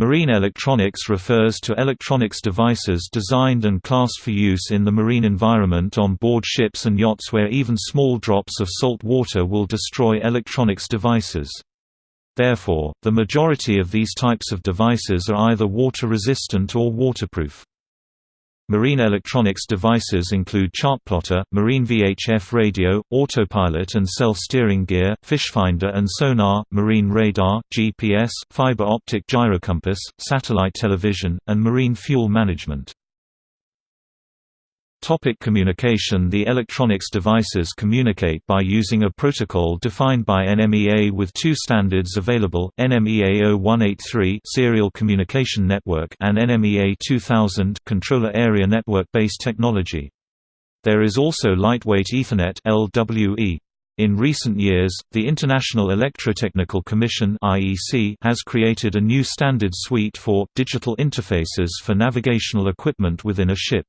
Marine electronics refers to electronics devices designed and classed for use in the marine environment on board ships and yachts where even small drops of salt water will destroy electronics devices. Therefore, the majority of these types of devices are either water-resistant or waterproof. Marine electronics devices include chartplotter, marine VHF radio, autopilot and self-steering gear, fishfinder and sonar, marine radar, GPS, fiber optic gyrocompass, satellite television, and marine fuel management. Topic communication The electronics devices communicate by using a protocol defined by NMEA with two standards available, NMEA 0183 Serial Communication Network and NMEA 2000 Controller Area Network-based technology. There is also Lightweight Ethernet LWE. In recent years, the International Electrotechnical Commission (IEC) has created a new standard suite for digital interfaces for navigational equipment within a ship.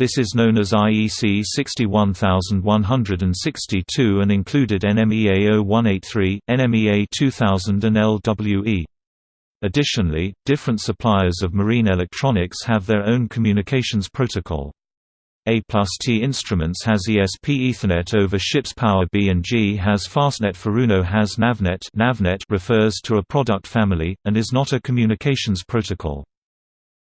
This is known as IEC 61162 and included NMEA 0183, NMEA 2000 and LWE. Additionally, different suppliers of marine electronics have their own communications protocol. A plus T Instruments has ESP Ethernet over ship's power B&G has Fastnet Furuno has Navnet Navnet refers to a product family, and is not a communications protocol.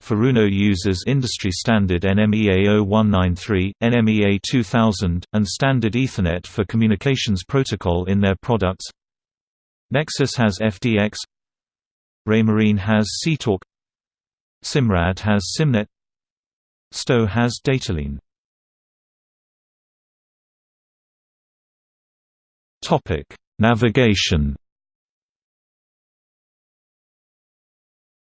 Furuno uses industry standard NMEA 0193, NMEA 2000, and standard Ethernet for communications protocol in their products. Nexus has FDX Raymarine has SeaTalk Simrad has Simnet. Stowe has Dataline Navigation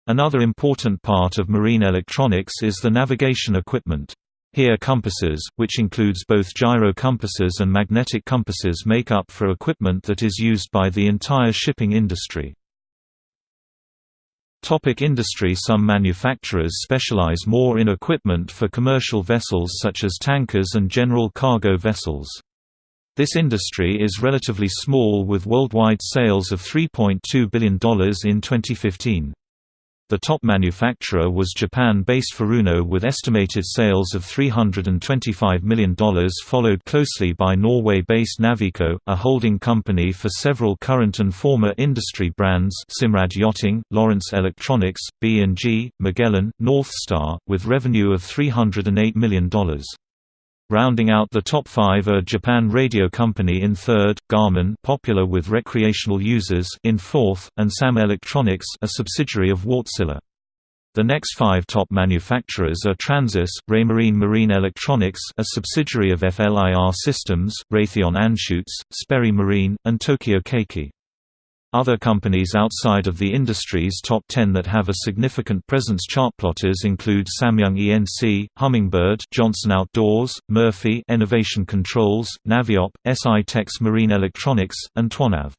Another important part of marine electronics is the navigation equipment. Here compasses, which includes both gyro compasses and magnetic compasses make up for equipment that is used by the entire shipping industry. Topic industry Some manufacturers specialize more in equipment for commercial vessels such as tankers and general cargo vessels. This industry is relatively small with worldwide sales of $3.2 billion in 2015. The top manufacturer was Japan-based Furuno with estimated sales of $325 million followed closely by Norway-based Navico, a holding company for several current and former industry brands Simrad Yachting, Lowrance Electronics, B&G, Magellan, Northstar, with revenue of $308 million. Rounding out the top five are Japan Radio Company in third, Garmin popular with recreational users in fourth, and SAM Electronics a subsidiary of Wärtsilä. The next five top manufacturers are Transas, Raymarine Marine Electronics a subsidiary of FLIR Systems, Raytheon Anschutz, Sperry Marine, and Tokyo Keiki. Other companies outside of the industry's top 10 that have a significant presence chartplotters include Samyung ENC, Humminbird, Johnson Outdoors, Murphy Enovation Controls, Naviop, SI Tex Marine Electronics, and Twonav.